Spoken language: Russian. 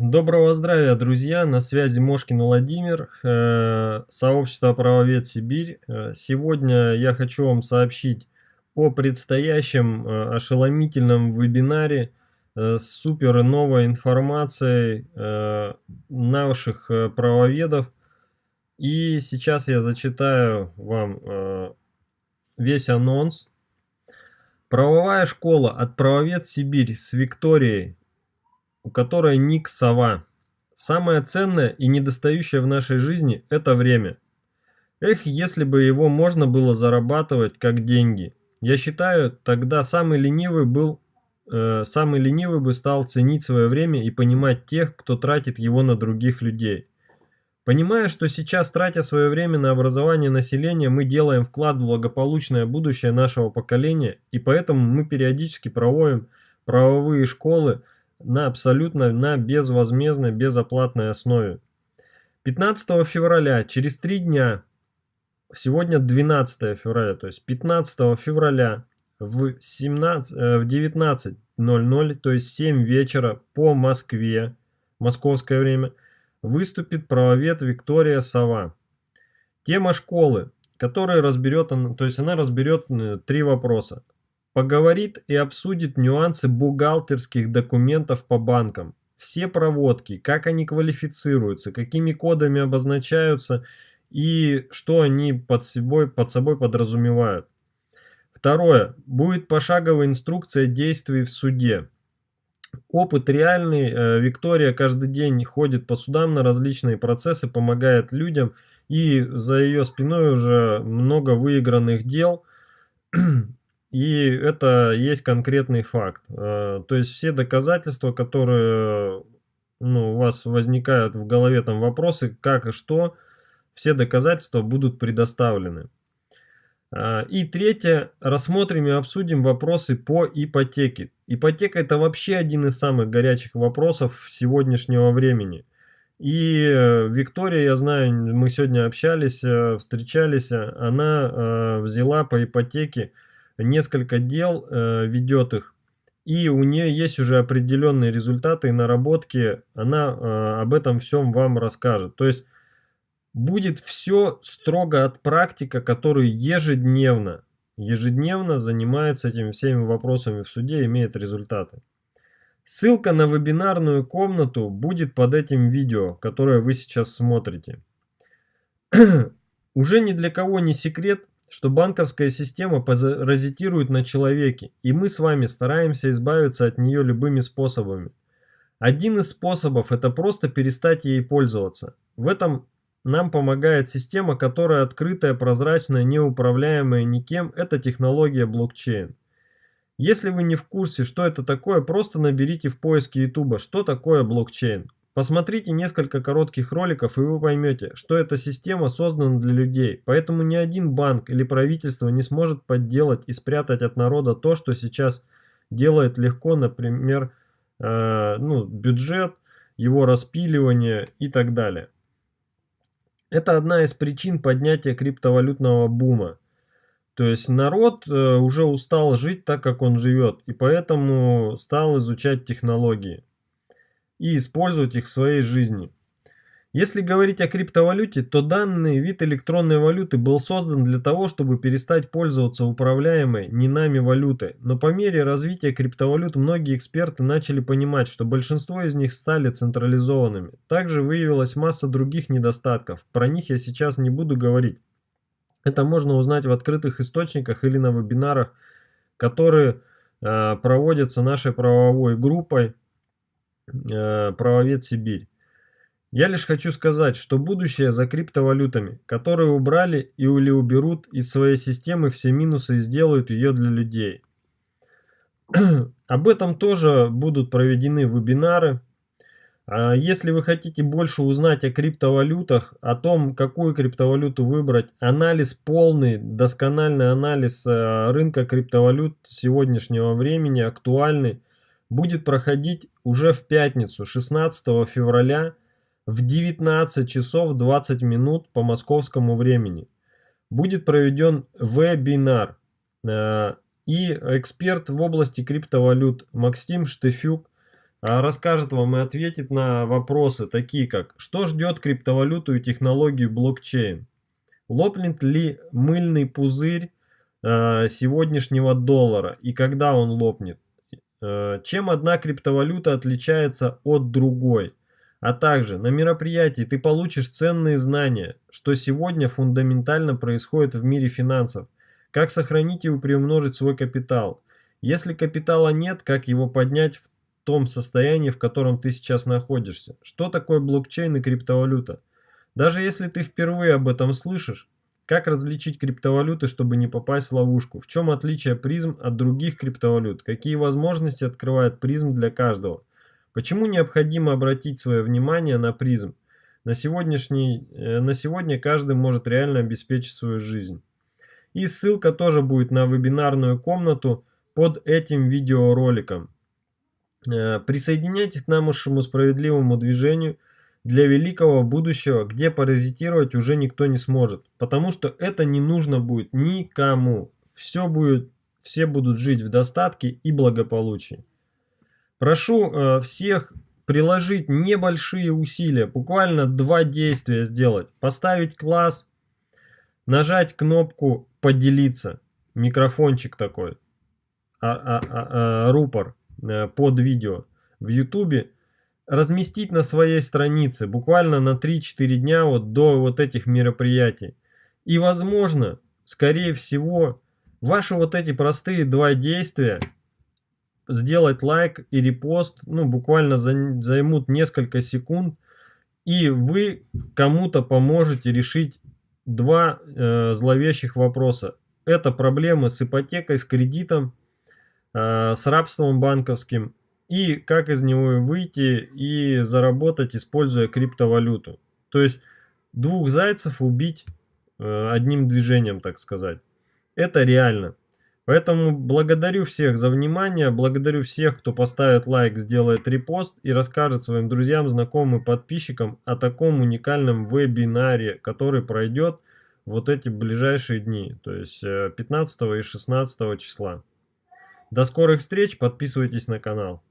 Доброго здравия, друзья! На связи Мошкин Владимир, э, сообщество «Правовед Сибирь». Э, сегодня я хочу вам сообщить о предстоящем э, ошеломительном вебинаре с супер новой информацией наших правоведов. И сейчас я зачитаю вам весь анонс. Правовая школа от «Правовед Сибирь» с Викторией у которой ник сова. Самое ценное и недостающее в нашей жизни – это время. Эх, если бы его можно было зарабатывать как деньги. Я считаю, тогда самый ленивый был э, самый ленивый бы стал ценить свое время и понимать тех, кто тратит его на других людей. Понимая, что сейчас, тратя свое время на образование населения, мы делаем вклад в благополучное будущее нашего поколения, и поэтому мы периодически проводим правовые школы, на абсолютно на безвозмездной, безоплатной основе. 15 февраля, через три дня, сегодня 12 февраля, то есть 15 февраля в, 17, э, в 19.00, то есть 7 вечера по Москве, московское время, выступит правовед Виктория Сова. Тема школы, которая разберет, то есть она разберет э, три вопроса. Поговорит и обсудит нюансы бухгалтерских документов по банкам. Все проводки, как они квалифицируются, какими кодами обозначаются и что они под собой, под собой подразумевают. Второе. Будет пошаговая инструкция действий в суде. Опыт реальный. Э, Виктория каждый день ходит по судам на различные процессы, помогает людям. И за ее спиной уже много выигранных дел. И это есть конкретный факт. Э, то есть все доказательства, которые ну, у вас возникают в голове там вопросы, как и что, все доказательства будут предоставлены. Э, и третье, рассмотрим и обсудим вопросы по ипотеке. Ипотека это вообще один из самых горячих вопросов сегодняшнего времени. И э, Виктория, я знаю, мы сегодня общались, встречались, она взяла по ипотеке несколько дел, э, ведет их, и у нее есть уже определенные результаты и наработки, она э, об этом всем вам расскажет. То есть будет все строго от практика, который ежедневно, ежедневно занимается этими всеми вопросами в суде имеет результаты. Ссылка на вебинарную комнату будет под этим видео, которое вы сейчас смотрите. Уже ни для кого не секрет, что банковская система паразитирует на человеке, и мы с вами стараемся избавиться от нее любыми способами. Один из способов – это просто перестать ей пользоваться. В этом нам помогает система, которая открытая, прозрачная, неуправляемая никем – это технология блокчейн. Если вы не в курсе, что это такое, просто наберите в поиске YouTube, что такое блокчейн. Посмотрите несколько коротких роликов и вы поймете, что эта система создана для людей, поэтому ни один банк или правительство не сможет подделать и спрятать от народа то, что сейчас делает легко, например, э, ну, бюджет, его распиливание и так далее. Это одна из причин поднятия криптовалютного бума. То есть народ э, уже устал жить так, как он живет, и поэтому стал изучать технологии и использовать их в своей жизни. Если говорить о криптовалюте, то данный вид электронной валюты был создан для того, чтобы перестать пользоваться управляемой не нами валютой. Но по мере развития криптовалют многие эксперты начали понимать, что большинство из них стали централизованными. Также выявилась масса других недостатков. Про них я сейчас не буду говорить. Это можно узнать в открытых источниках или на вебинарах, которые э, проводятся нашей правовой группой правовед Сибирь. Я лишь хочу сказать, что будущее за криптовалютами, которые убрали или уберут из своей системы все минусы и сделают ее для людей. Об этом тоже будут проведены вебинары. А если вы хотите больше узнать о криптовалютах, о том, какую криптовалюту выбрать, анализ полный, доскональный анализ э, рынка криптовалют сегодняшнего времени, актуальный, будет проходить уже в пятницу, 16 февраля в 19 часов 20 минут по московскому времени. Будет проведен вебинар. Э, и эксперт в области криптовалют Максим Штефюк а, расскажет вам и ответит на вопросы, такие как, что ждет криптовалюту и технологию блокчейн, лопнет ли мыльный пузырь э, сегодняшнего доллара и когда он лопнет, э, чем одна криптовалюта отличается от другой, а также на мероприятии ты получишь ценные знания, что сегодня фундаментально происходит в мире финансов, как сохранить и приумножить свой капитал. Если капитала нет, как его поднять в том состоянии, в котором ты сейчас находишься. Что такое блокчейн и криптовалюта? Даже если ты впервые об этом слышишь, как различить криптовалюты, чтобы не попасть в ловушку? В чем отличие призм от других криптовалют? Какие возможности открывает призм для каждого? Почему необходимо обратить свое внимание на призм? На, сегодняшний, э, на сегодня каждый может реально обеспечить свою жизнь. И ссылка тоже будет на вебинарную комнату под этим видеороликом. Э, присоединяйтесь к нашему справедливому движению для великого будущего, где паразитировать уже никто не сможет. Потому что это не нужно будет никому. Все будет, все будут жить в достатке и благополучии. Прошу э, всех приложить небольшие усилия, буквально два действия сделать. Поставить класс, нажать кнопку «Поделиться», микрофончик такой, а, а, а, а, рупор Э, под видео в YouTube, разместить на своей странице буквально на 3-4 дня вот до вот этих мероприятий. И возможно, скорее всего, ваши вот эти простые два действия, сделать лайк и репост, ну буквально займут несколько секунд, и вы кому-то поможете решить два э, зловещих вопроса. Это проблемы с ипотекой, с кредитом Э, с рабством банковским и как из него выйти и заработать, используя криптовалюту. То есть двух зайцев убить э, одним движением, так сказать. Это реально. Поэтому благодарю всех за внимание, благодарю всех, кто поставит лайк, сделает репост и расскажет своим друзьям, знакомым, подписчикам о таком уникальном вебинаре, который пройдет вот эти ближайшие дни, то есть 15 э, и 16 числа. До скорых встреч, подписывайтесь на канал.